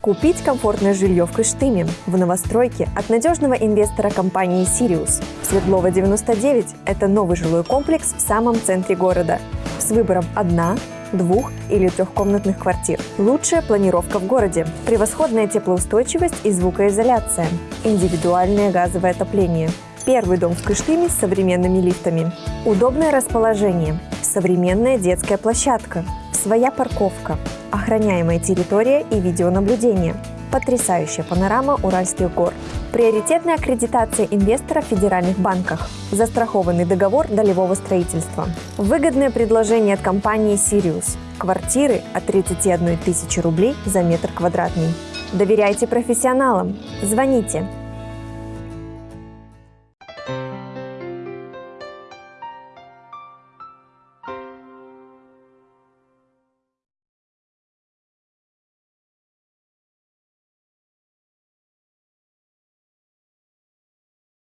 Купить комфортное жилье в Кыштыме, в новостройке от надежного инвестора компании «Сириус». Свердлова 99 – это новый жилой комплекс в самом центре города с выбором одна, двух или трехкомнатных квартир. Лучшая планировка в городе, превосходная теплоустойчивость и звукоизоляция, индивидуальное газовое отопление. Первый дом в Кыштыме с современными лифтами. Удобное расположение, современная детская площадка, своя парковка, охраняемая территория и видеонаблюдение, потрясающая панорама Уральских гор, приоритетная аккредитация инвестора в федеральных банках, застрахованный договор долевого строительства, выгодное предложение от компании «Сириус», квартиры от 31 тысячи рублей за метр квадратный. Доверяйте профессионалам. Звоните